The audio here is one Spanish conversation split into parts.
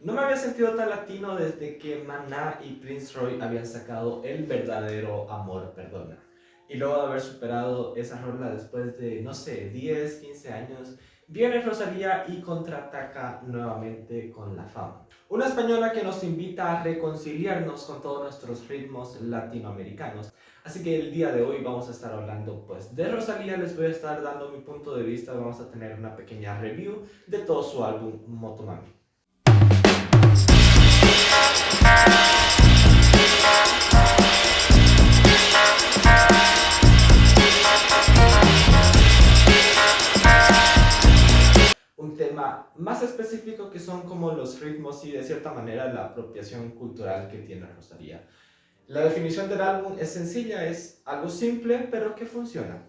No me había sentido tan latino desde que Maná y Prince Roy habían sacado El verdadero amor perdona. Y luego de haber superado esa rola después de, no sé, 10, 15 años, viene Rosalía y contraataca nuevamente con la fama. Una española que nos invita a reconciliarnos con todos nuestros ritmos latinoamericanos. Así que el día de hoy vamos a estar hablando pues de Rosalía, les voy a estar dando mi punto de vista, vamos a tener una pequeña review de todo su álbum Motomami. Que son como los ritmos y de cierta manera la apropiación cultural que tiene Rosalía. La definición del álbum es sencilla, es algo simple pero que funciona.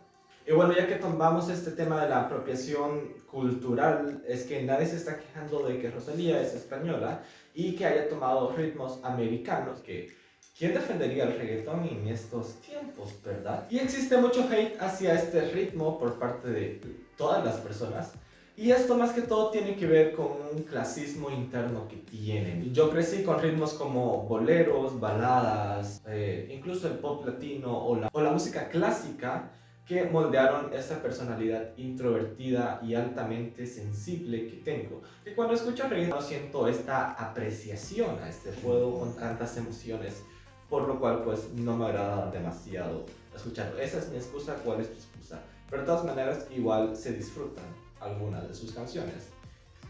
Y bueno, ya que tomamos este tema de la apropiación cultural, es que nadie se está quejando de que Rosalía es española y que haya tomado ritmos americanos, que ¿quién defendería el reggaetón en estos tiempos, verdad? Y existe mucho hate hacia este ritmo por parte de todas las personas, y esto más que todo tiene que ver con un clasismo interno que tienen. Yo crecí con ritmos como boleros, baladas, eh, incluso el pop latino o la, o la música clásica, que moldearon esa personalidad introvertida y altamente sensible que tengo. Que cuando escucho reggaetón siento esta apreciación a este juego con tantas emociones, por lo cual pues no me agrada demasiado escucharlo. Esa es mi excusa, ¿cuál es tu excusa? Pero de todas maneras igual se disfrutan algunas de sus canciones.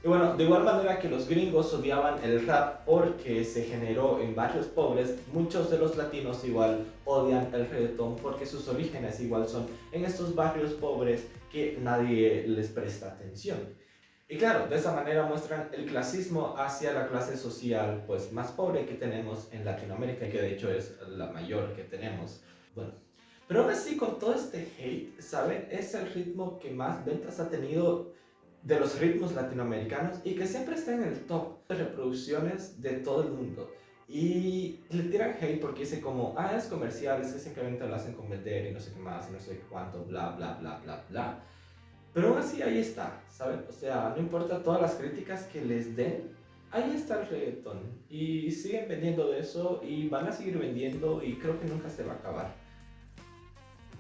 Y bueno, de igual manera que los gringos odiaban el rap porque se generó en barrios pobres, muchos de los latinos igual odian el reggaetón porque sus orígenes igual son en estos barrios pobres que nadie les presta atención. Y claro, de esa manera muestran el clasismo hacia la clase social pues más pobre que tenemos en Latinoamérica, que de hecho es la mayor que tenemos. Bueno, pero aún así con todo este hate, ¿saben? Es el ritmo que más ventas ha tenido de los ritmos latinoamericanos y que siempre está en el top de reproducciones de todo el mundo. Y le tiran hate porque dice como, ah, es comercial, es que simplemente lo hacen con vender y no sé qué más y no sé cuánto, bla, bla, bla, bla, bla. Pero aún así ahí está, ¿saben? O sea, no importa todas las críticas que les den, ahí está el reggaetón. Y siguen vendiendo de eso y van a seguir vendiendo y creo que nunca se va a acabar.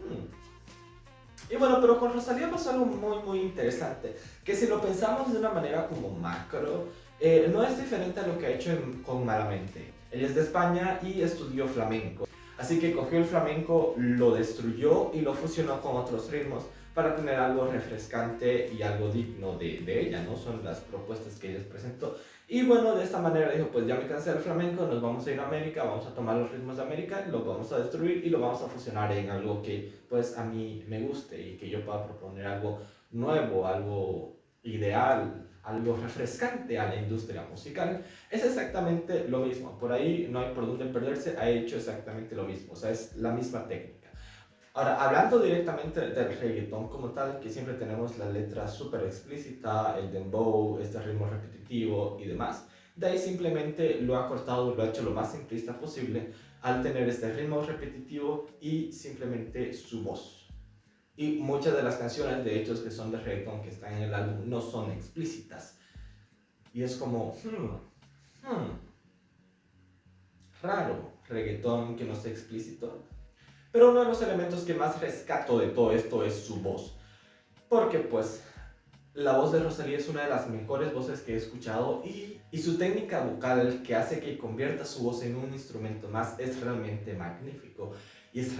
Hmm. Y bueno, pero con Rosalía pasó algo muy muy interesante, que si lo pensamos de una manera como macro, eh, no es diferente a lo que ha hecho con Malamente. Él es de España y estudió flamenco, así que cogió el flamenco, lo destruyó y lo fusionó con otros ritmos para tener algo refrescante y algo digno de, de ella, ¿no? Son las propuestas que ella presentó. Y bueno, de esta manera dijo, pues ya me cansé del flamenco, nos vamos a ir a América, vamos a tomar los ritmos de América, los vamos a destruir y lo vamos a fusionar en algo que pues a mí me guste y que yo pueda proponer algo nuevo, algo ideal, algo refrescante a la industria musical. Es exactamente lo mismo, por ahí no hay por dónde perderse, ha hecho exactamente lo mismo, o sea, es la misma técnica. Ahora, hablando directamente del reggaetón como tal, que siempre tenemos la letra súper explícita, el dembow, este ritmo repetitivo y demás, de ahí simplemente lo ha cortado, lo ha hecho lo más simplista posible al tener este ritmo repetitivo y simplemente su voz. Y muchas de las canciones, de hecho, que son de reggaetón que están en el álbum, no son explícitas. Y es como, hmm, hmm, raro, reggaetón que no sea explícito. Pero uno de los elementos que más rescato de todo esto es su voz. Porque pues la voz de Rosalía es una de las mejores voces que he escuchado y, su técnica vocal que hace que convierta su voz en un instrumento más es realmente magnífico. Y es,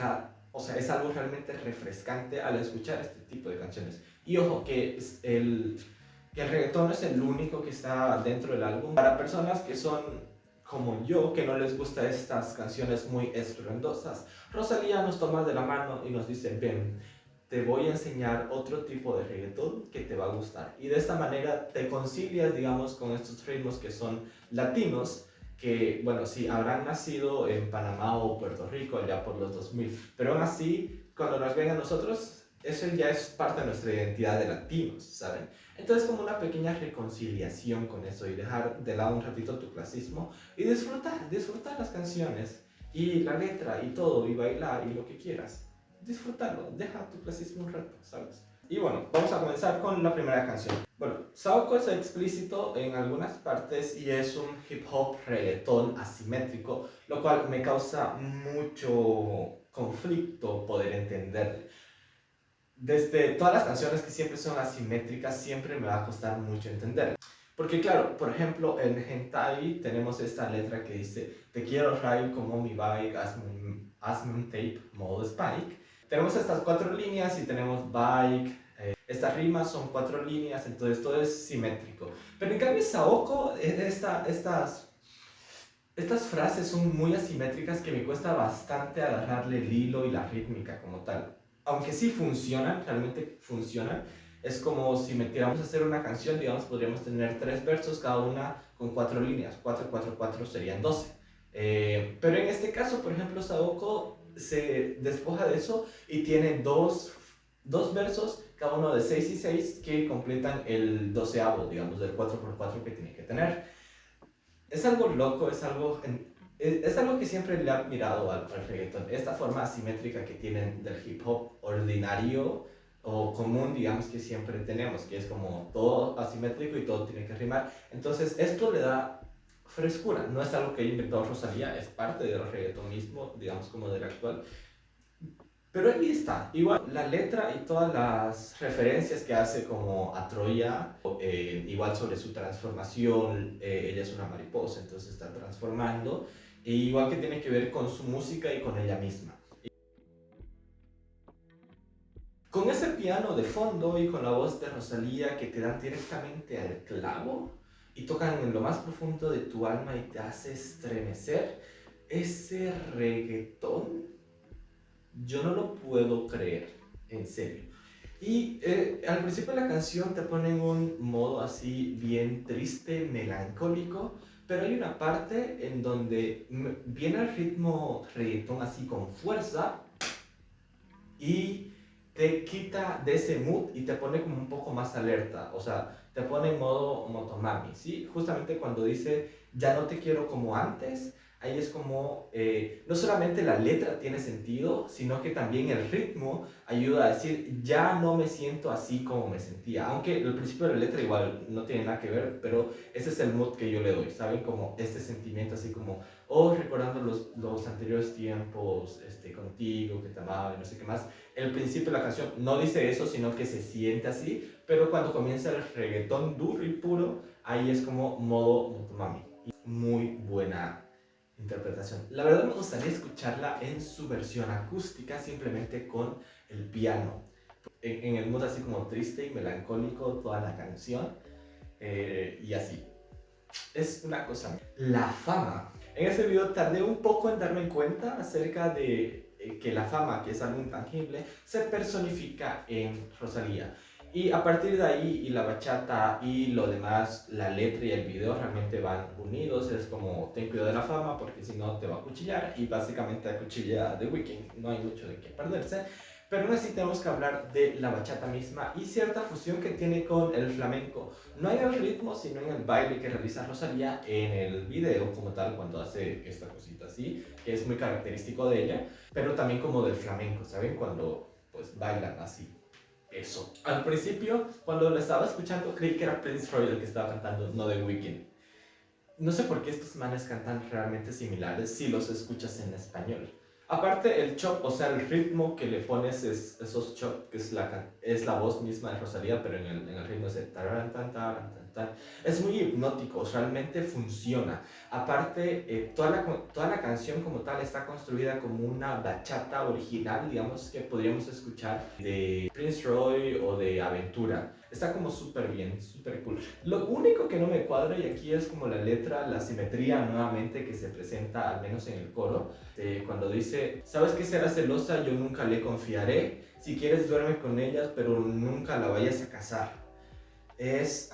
o sea, es algo realmente refrescante al escuchar este tipo de canciones. Y ojo que el, que el reggaetón es el único que está dentro del álbum. Para personas que son como yo, que no les gusta estas canciones muy estruendosas, Rosalía nos toma de la mano y nos dice, ven, te voy a enseñar otro tipo de reggaetón que te va a gustar. Y de esta manera te concilias, digamos, con estos ritmos que son latinos, que, bueno, sí, habrán nacido en Panamá o Puerto Rico allá por los 2000, pero aún así, cuando nos ven a nosotros, eso ya es parte de nuestra identidad de latinos, ¿saben? Entonces como una pequeña reconciliación con eso y dejar de lado un ratito tu clasismo y disfrutar, disfrutar las canciones y la letra y todo y bailar y lo que quieras. Disfrutarlo, deja tu clasismo un rato, ¿sabes? Y bueno, vamos a comenzar con la primera canción. Bueno, Saoko es explícito en algunas partes y es un hip hop reggaetón asimétrico, lo cual me causa mucho conflicto poder entender. Desde todas las canciones que siempre son asimétricas, siempre me va a costar mucho entender. Porque claro, por ejemplo, en Hentai tenemos esta letra que dice Te quiero rayo como mi bike, hazme un, hazme un tape, modo Spike. Tenemos estas cuatro líneas y tenemos bike, eh, estas rimas son cuatro líneas, entonces todo es simétrico. Pero en cambio Saoko, eh, esta, estas, estas frases son muy asimétricas que me cuesta bastante agarrarle el hilo y la rítmica como tal. Aunque sí funcionan, realmente funcionan, es como si metiéramos a hacer una canción, digamos, podríamos tener tres versos, cada una con cuatro líneas. 4, 4, 4 serían 12. Eh, pero en este caso, por ejemplo, Saoko se despoja de eso y tiene dos, dos versos, cada uno de 6 y 6, que completan el doceavo, digamos, del 4x4 que tiene que tener. Es algo loco, es algo, es, algo que siempre le ha admirado al, al reggaeton, esta forma asimétrica que tienen del hip hop ordinario, o común, digamos, que siempre tenemos, que es como todo asimétrico y todo tiene que rimar. Entonces, esto le da frescura. No es algo que inventó Rosalía, es parte del reggaetón mismo, digamos, como del actual. Pero ahí está. Igual, la letra y todas las referencias que hace como a Troya, eh, igual sobre su transformación, eh, ella es una mariposa, entonces está transformando, e igual que tiene que ver con su música y con ella misma. Con ese piano de fondo y con la voz de Rosalía que te dan directamente al clavo y tocan en lo más profundo de tu alma y te hace estremecer, ese reggaetón, yo no lo puedo creer, en serio. Y eh, al principio de la canción te ponen un modo así bien triste, melancólico, pero hay una parte en donde viene el ritmo reggaetón así con fuerza y te quita de ese mood y te pone como un poco más alerta, o sea, te pone en modo motomami, ¿sí? Justamente cuando dice, ya no te quiero como antes, ahí es como, eh, no solamente la letra tiene sentido, sino que también el ritmo ayuda a decir, ya no me siento así como me sentía. Aunque el principio de la letra igual no tiene nada que ver, pero ese es el mood que yo le doy, ¿saben? Como este sentimiento así como, oh, recordando los, los anteriores tiempos este, contigo, que te amaba y no sé qué más. El principio de la canción no dice eso, sino que se siente así, pero cuando comienza el reggaetón duro y puro, ahí es como modo mami. Muy buena interpretación. La verdad me gustaría escucharla en su versión acústica, simplemente con el piano. En, el mood así como triste y melancólico toda la canción. Eh, y así. Es una cosa. La fama. En ese video tardé un poco en darme cuenta acerca de eh, que la fama, que es algo intangible, se personifica en Rosalía. Y a partir de ahí, y la bachata y lo demás, la letra y el video realmente van unidos. Es como, ten cuidado de la fama porque si no te va a cuchillar. Y básicamente a cuchilla de Weekend. No hay mucho de qué perderse. Pero aún así tenemos que hablar de la bachata misma y cierta fusión que tiene con el flamenco. No en el ritmo, sino en el baile que realiza Rosalía en el video como tal, cuando hace esta cosita así, que es muy característico de ella. Pero también como del flamenco, ¿saben? Cuando pues bailan así eso. Al principio, cuando lo estaba escuchando, creí que era Prince Roy el que estaba cantando, no The Weeknd. No sé por qué estos manes cantan realmente similares si los escuchas en español. Aparte, el chop, o sea, el ritmo que le pones es esos chop, que es la, es la voz misma de Rosalía, pero en el, en el ritmo es de taran, tan, tan, Es muy hipnótico, realmente funciona. Aparte, eh, toda, la, toda la canción como tal está construida como una bachata original, digamos, que podríamos escuchar de Prince Roy o de Aventura. Está como súper bien, súper cool. Lo único que no me cuadra, y aquí es como la letra, la simetría nuevamente que se presenta, al menos en el coro, eh, cuando dice, ¿sabes que será celosa? Yo nunca le confiaré. Si quieres duerme con ellas, pero nunca la vayas a casar. Es...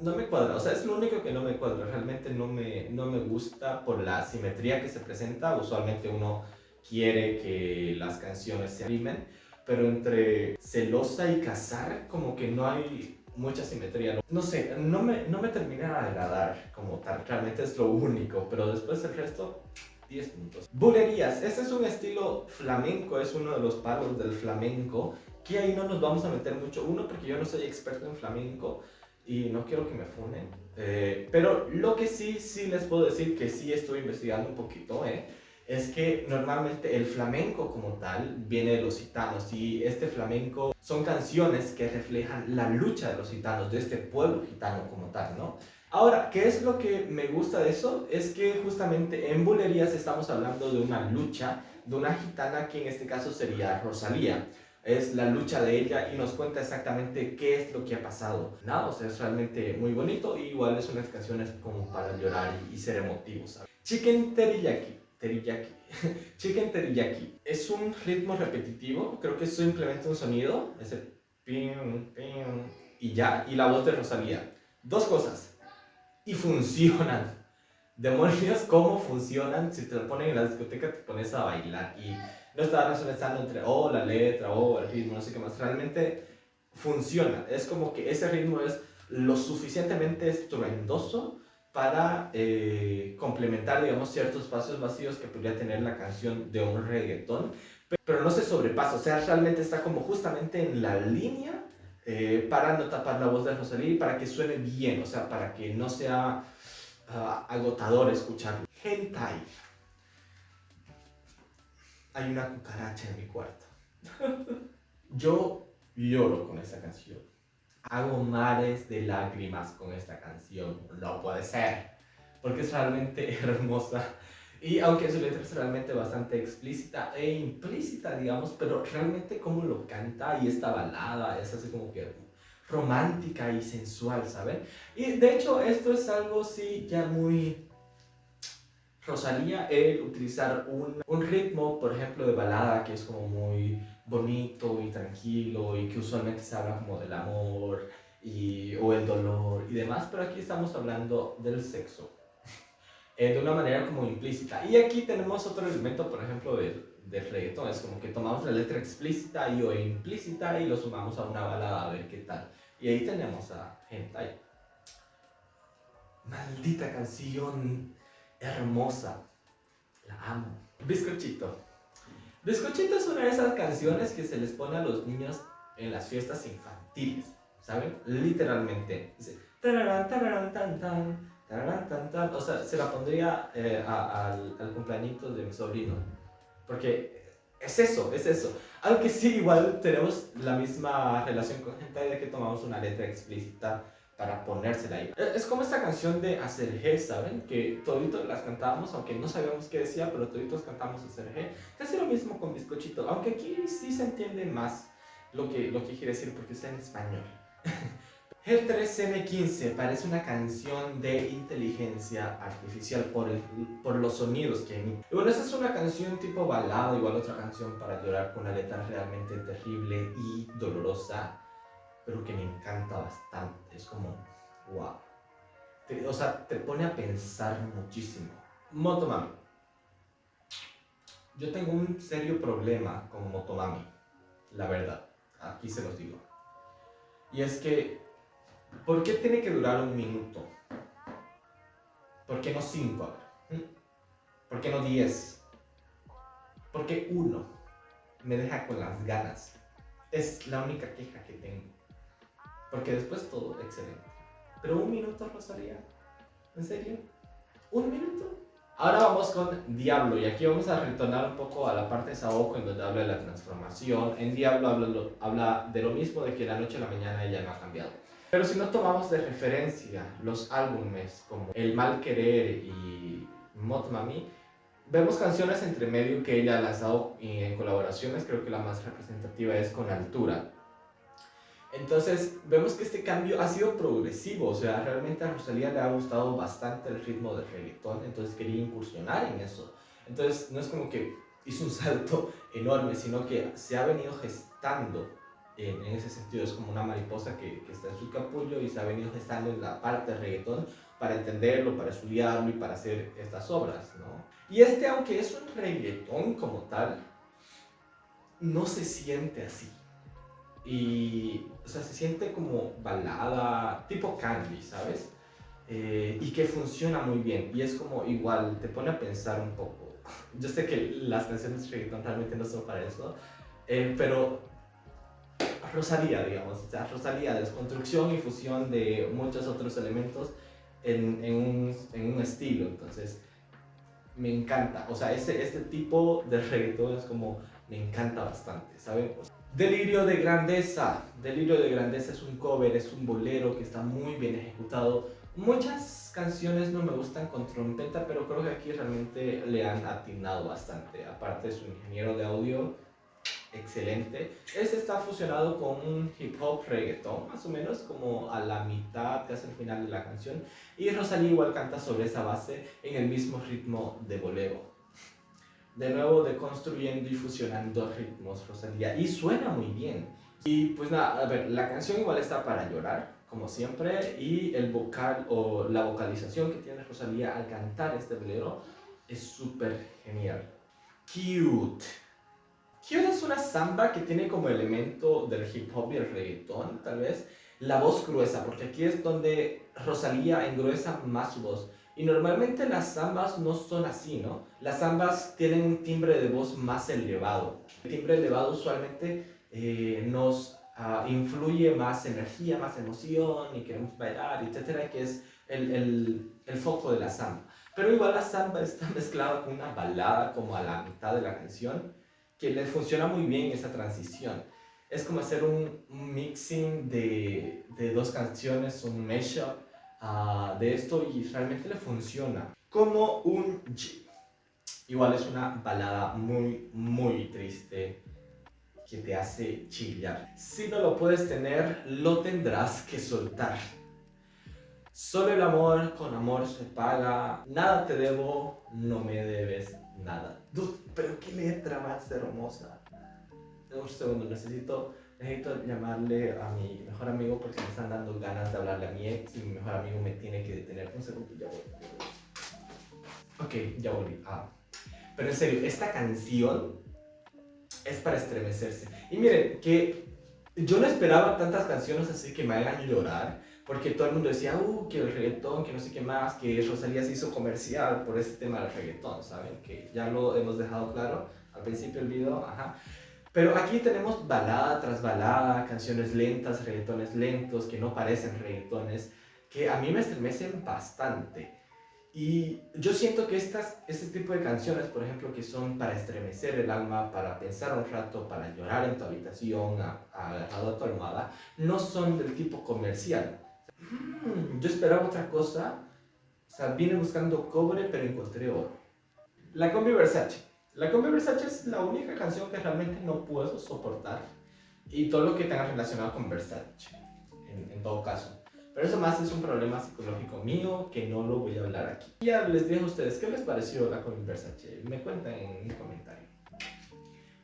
no me cuadra, o sea, es lo único que no me cuadra, realmente no me, no me gusta por la simetría que se presenta, usualmente uno quiere que las canciones se rimen, pero entre celosa y casar como que no hay mucha simetría. No sé, no me, no me termina de agradar como tal, realmente es lo único, pero después el resto 10 puntos. Bulerías, este es un estilo flamenco, es uno de los palos del flamenco que ahí no nos vamos a meter mucho. Uno, porque yo no soy experto en flamenco y no quiero que me funen. Eh, pero lo que sí, sí les puedo decir que sí estoy investigando un poquito, ¿eh? es que normalmente el flamenco como tal viene de los gitanos y este flamenco son canciones que reflejan la lucha de los gitanos, de este pueblo gitano como tal, ¿no? Ahora, ¿qué es lo que me gusta de eso? Es que justamente en Bulerías estamos hablando de una lucha de una gitana que en este caso sería Rosalía es la lucha de ella y nos cuenta exactamente qué es lo que ha pasado. Nada, o sea, es realmente muy bonito y igual es unas canciones como para llorar y, ser emotivos. Chicken Teriyaki. Teriyaki. Chicken Teriyaki. Es un ritmo repetitivo, creo que es simplemente un sonido, ese pim, pim, y ya, y la voz de Rosalía. Dos cosas. Y funcionan. Demonios, cómo funcionan. Si te lo ponen en la discoteca, te pones a bailar y no estaba razonando entre, oh, la letra, oh, el ritmo, no sé qué más. Realmente funciona. Es como que ese ritmo es lo suficientemente estruendoso para eh, complementar, digamos, ciertos espacios vacíos que podría tener la canción de un reggaetón, pero no se sobrepasa, o sea, realmente está como justamente en la línea eh, para no tapar la voz de Rosalía y para que suene bien, o sea, para que no sea uh, agotador escucharlo. Hentai hay una cucaracha en mi cuarto. Yo lloro con esta canción. Hago mares de lágrimas con esta canción. No puede ser. Porque es realmente hermosa. Y aunque su letra es realmente bastante explícita e implícita, digamos, pero realmente como lo canta y esta balada es así como que romántica y sensual, ¿saben? Y de hecho esto es algo sí ya muy Rosalía el utilizar un, un, ritmo, por ejemplo, de balada que es como muy bonito y tranquilo y que usualmente se habla como del amor y, o el dolor y demás, pero aquí estamos hablando del sexo eh, de una manera como implícita. Y aquí tenemos otro elemento, por ejemplo, del, del reggaetón, es como que tomamos la letra explícita y o implícita y lo sumamos a una balada a ver qué tal. Y ahí tenemos a Hentai. Maldita canción hermosa. La amo. Bizcochito. Bizcochito es una de esas canciones que se les pone a los niños en las fiestas infantiles, ¿saben? Literalmente. Dice, tararán, tararán, tan, tan, tararán, tan, tan. O sea, se la pondría eh, al, al cumpleañito de mi sobrino. Porque es eso, es eso. Aunque sí, igual tenemos la misma relación con gente de que tomamos una letra explícita para ponérsela ahí. Eh, es como esta canción de Acerje, ¿saben? Que toditos las cantábamos, aunque no sabíamos qué decía, pero toditos cantamos Acerje. Casi lo mismo con Bizcochito, aunque aquí sí se entiende más lo que, lo que quiere decir porque está en español. El 3M15 parece una canción de inteligencia artificial por, el, por los sonidos que emite. bueno, esa es una canción tipo balada, igual otra canción para llorar con una letra realmente terrible y dolorosa pero que me encanta bastante. Es como, wow. o sea, te pone a pensar muchísimo. Motomami. Yo tengo un serio problema con Motomami, la verdad. Aquí se los digo. Y es que, ¿por qué tiene que durar un minuto? ¿Por qué no cinco? ¿Mm? ¿Por qué no diez? ¿Por qué uno? Me deja con las ganas. Es la única queja que tengo. Porque después todo excelente. Pero un minuto, Rosalía. ¿En serio? ¿Un minuto? Ahora vamos con Diablo y aquí vamos a retornar un poco a la parte de Saoko en donde habla de la transformación. En Diablo habla, habla de lo mismo, de que la noche a la mañana ella no ha cambiado. Pero si no tomamos de referencia los álbumes como El Mal Querer y Motmami, vemos canciones entre medio que ella ha lanzado en colaboraciones, creo que la más representativa es con Altura. Entonces vemos que este cambio ha sido progresivo, o sea, realmente a Rosalía le ha gustado bastante el ritmo del reggaetón, entonces quería incursionar en eso. Entonces no es como que hizo un salto enorme, sino que se ha venido gestando en, ese sentido, es como una mariposa que, que, está en su capullo y se ha venido gestando en la parte del reggaetón para entenderlo, para estudiarlo y para hacer estas obras, ¿no? Y este, aunque es un reggaetón como tal, no se siente así. Y, o sea, se siente como balada, tipo candy, ¿sabes? Eh, y que funciona muy bien. Y es como igual, te pone a pensar un poco. Yo sé que las canciones de reggaeton realmente no son para eso, eh, pero Rosalía, digamos, o sea, Rosalía, desconstrucción y fusión de muchos otros elementos en, un, estilo, entonces me encanta, o sea, ese, este tipo de reggaetón es como, me encanta bastante, ¿saben? Delirio de Grandeza. Delirio de Grandeza es un cover, es un bolero que está muy bien ejecutado. Muchas canciones no me gustan con trompeta, pero creo que aquí realmente le han atinado bastante. Aparte, su ingeniero de audio, excelente. Este está fusionado con un hip hop reggaeton, más o menos, como a la mitad, casi al final de la canción. Y Rosalía igual canta sobre esa base en el mismo ritmo de bolero de nuevo deconstruyendo y fusionando ritmos Rosalía y suena muy bien. Y pues nada, a ver, la canción igual está para llorar, como siempre, y el vocal o la vocalización que tiene Rosalía al cantar este bolero es súper genial. Cute. Cute es una samba que tiene como elemento del hip hop y el reggaetón, tal vez, la voz gruesa, porque aquí es donde Rosalía engruesa más su voz. Y normalmente las zambas no son así, ¿no? Las zambas tienen un timbre de voz más elevado. El timbre elevado usualmente eh, nos uh, influye más energía, más emoción y queremos bailar, etcétera, que es el, el, el foco de la samba. Pero igual la samba está mezclada con una balada como a la mitad de la canción, que le funciona muy bien esa transición. Es como hacer un, mixing de, de dos canciones, un mashup, Ah, de esto y realmente le funciona. Como un G. Igual es una balada muy, muy triste que te hace chillar. Si no lo puedes tener, lo tendrás que soltar. Solo el amor con amor se paga. Nada te debo, no me debes nada. Dude, pero qué letra más hermosa. Un segundo, necesito necesito llamarle a mi mejor amigo porque me están dando ganas de hablarle a mi ex y mi mejor amigo me tiene que detener. Un segundo, ya voy. Ok, ya volví. Ah. Pero en serio, esta canción es para estremecerse. Y miren, que yo no esperaba tantas canciones así que me hagan llorar, porque todo el mundo decía, uh, que el reggaetón, que no sé qué más, que Rosalía se hizo comercial por ese tema del reggaetón, ¿saben? Que ya lo hemos dejado claro al principio del video, ajá. Pero aquí tenemos balada tras balada, canciones lentas, reggaetones lentos, que no parecen reggaetones, que a mí me estremecen bastante. Y yo siento que estas, este tipo de canciones, por ejemplo, que son para estremecer el alma, para pensar un rato, para llorar en tu habitación, agarrado a tu almohada, no son del tipo comercial. Mm, yo esperaba otra cosa, o sea, vine buscando cobre, pero encontré oro. La combi Versace. La Combi Versace es la única canción que realmente no puedo soportar y todo lo que tenga relacionado con Versace, en, todo caso. Pero eso más es un problema psicológico mío que no lo voy a hablar aquí. Ya les dije a ustedes, ¿qué les pareció la Combi Versace? Me cuentan en un comentario.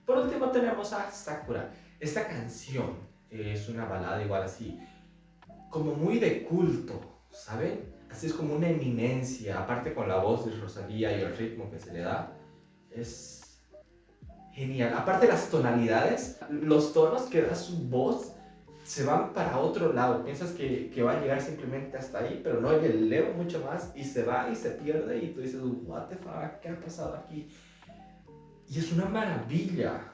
Por último tenemos a Sakura. Esta canción es una balada igual así, como muy de culto, ¿saben? Así es como una eminencia, aparte con la voz de Rosalía y el ritmo que se le da es genial. Aparte las tonalidades, los tonos que da su voz se van para otro lado. Piensas que, que, va a llegar simplemente hasta ahí, pero no, le eleva mucho más y se va y se pierde y tú dices, what the fuck, ¿qué ha pasado aquí? Y es una maravilla.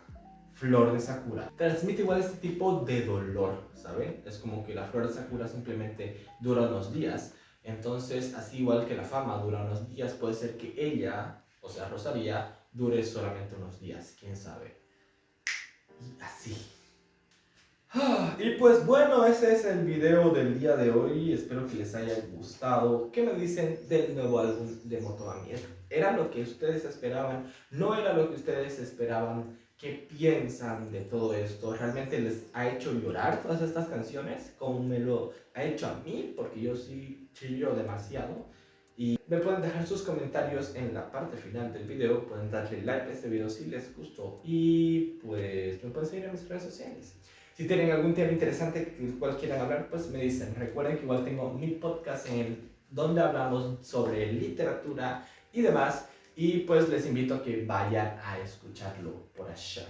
Flor de Sakura. Transmite igual este tipo de dolor, ¿saben? Es como que la flor de Sakura simplemente dura unos días. Entonces, así igual que la fama dura unos días, puede ser que ella, o sea, Rosalía, dure solamente unos días, quién sabe. Y así. Ah, y pues bueno, ese es el video del día de hoy. Espero que les haya gustado. ¿Qué me dicen del nuevo álbum de Motomami? ¿Era lo que ustedes esperaban? ¿No era lo que ustedes esperaban? ¿Qué piensan de todo esto? ¿Realmente les ha hecho llorar todas estas canciones? Como me lo ha hecho a mí, porque yo sí chillo demasiado. Y me pueden dejar sus comentarios en la parte final del video, pueden darle like a este video si les gustó y pues me pueden seguir en mis redes sociales. Si tienen algún tema interesante que cual quieran hablar, pues me dicen. Recuerden que igual tengo mi podcast en el donde hablamos sobre literatura y demás. Y pues les invito a que vayan a escucharlo por allá.